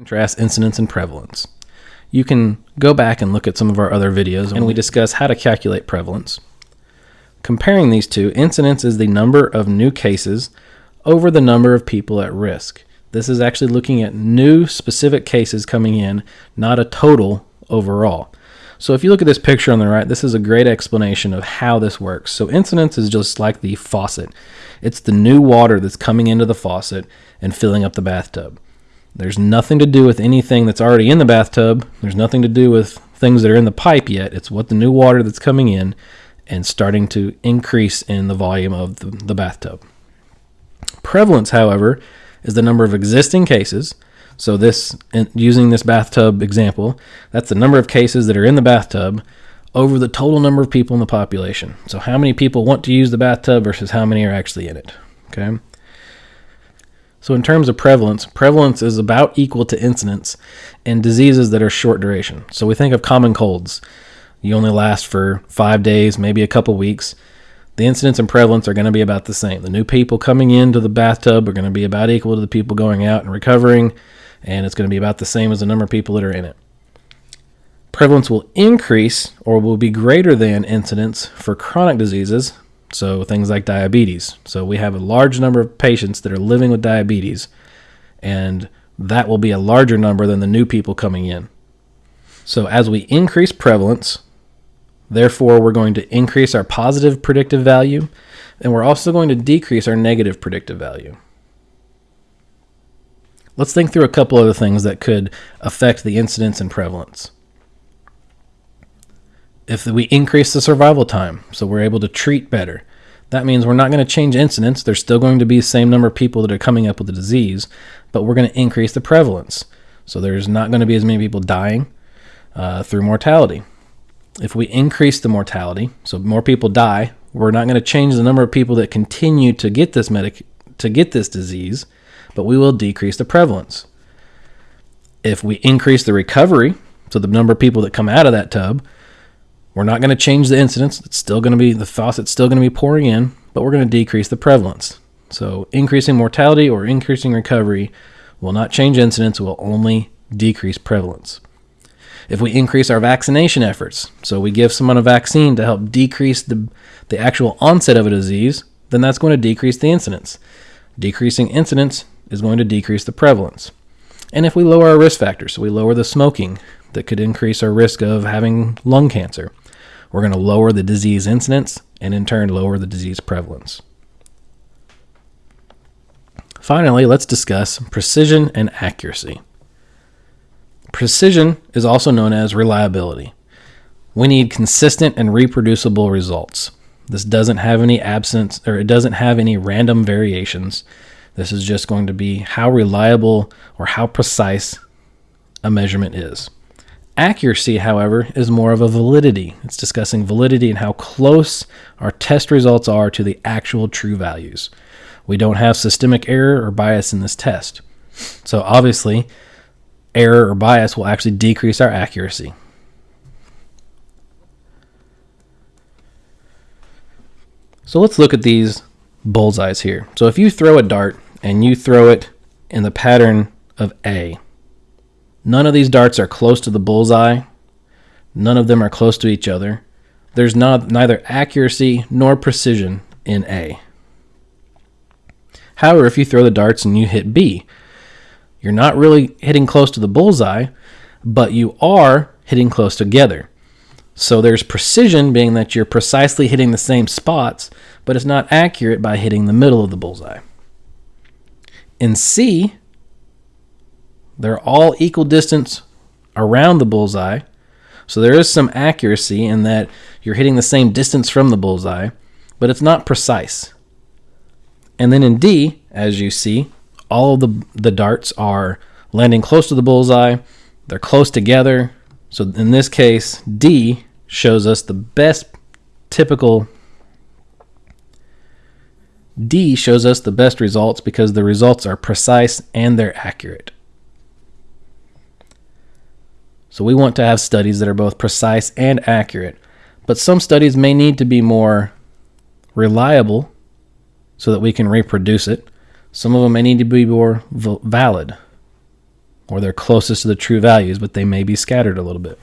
Contrast incidence and prevalence. You can go back and look at some of our other videos and we discuss how to calculate prevalence. Comparing these two, incidence is the number of new cases over the number of people at risk. This is actually looking at new specific cases coming in, not a total overall. So if you look at this picture on the right, this is a great explanation of how this works. So incidence is just like the faucet. It's the new water that's coming into the faucet and filling up the bathtub. There's nothing to do with anything that's already in the bathtub. There's nothing to do with things that are in the pipe yet. It's what the new water that's coming in and starting to increase in the volume of the, the bathtub. Prevalence, however, is the number of existing cases. So this using this bathtub example, that's the number of cases that are in the bathtub over the total number of people in the population. So how many people want to use the bathtub versus how many are actually in it. Okay? So, in terms of prevalence, prevalence is about equal to incidence in diseases that are short duration. So, we think of common colds. You only last for five days, maybe a couple weeks. The incidence and prevalence are going to be about the same. The new people coming into the bathtub are going to be about equal to the people going out and recovering, and it's going to be about the same as the number of people that are in it. Prevalence will increase or will be greater than incidence for chronic diseases so things like diabetes. So we have a large number of patients that are living with diabetes, and that will be a larger number than the new people coming in. So as we increase prevalence, therefore we're going to increase our positive predictive value, and we're also going to decrease our negative predictive value. Let's think through a couple other things that could affect the incidence and prevalence if we increase the survival time, so we're able to treat better, that means we're not going to change incidence. There's still going to be the same number of people that are coming up with the disease, but we're going to increase the prevalence. So there's not going to be as many people dying uh, through mortality. If we increase the mortality, so more people die, we're not going to change the number of people that continue to get this medic to get this disease, but we will decrease the prevalence. If we increase the recovery, so the number of people that come out of that tub, we're not going to change the incidence. It's still going to be the faucet's still going to be pouring in, but we're going to decrease the prevalence. So increasing mortality or increasing recovery will not change incidence, will only decrease prevalence. If we increase our vaccination efforts, so we give someone a vaccine to help decrease the, the actual onset of a disease, then that's going to decrease the incidence. Decreasing incidence is going to decrease the prevalence. And if we lower our risk factors, so we lower the smoking that could increase our risk of having lung cancer, we're going to lower the disease incidence and in turn lower the disease prevalence. Finally, let's discuss precision and accuracy. Precision is also known as reliability. We need consistent and reproducible results. This doesn't have any absence or it doesn't have any random variations. This is just going to be how reliable or how precise a measurement is. Accuracy, however, is more of a validity. It's discussing validity and how close our test results are to the actual true values. We don't have systemic error or bias in this test. So obviously, error or bias will actually decrease our accuracy. So let's look at these bullseyes here. So if you throw a dart and you throw it in the pattern of A, None of these darts are close to the bullseye. None of them are close to each other. There's not, neither accuracy nor precision in A. However, if you throw the darts and you hit B, you're not really hitting close to the bullseye, but you are hitting close together. So there's precision being that you're precisely hitting the same spots, but it's not accurate by hitting the middle of the bullseye. In C, they're all equal distance around the bullseye. So there is some accuracy in that you're hitting the same distance from the bullseye, but it's not precise. And then in D, as you see, all of the, the darts are landing close to the bullseye. They're close together. So in this case, D shows us the best typical D shows us the best results because the results are precise and they're accurate. So we want to have studies that are both precise and accurate. But some studies may need to be more reliable so that we can reproduce it. Some of them may need to be more valid. or they're closest to the true values, but they may be scattered a little bit.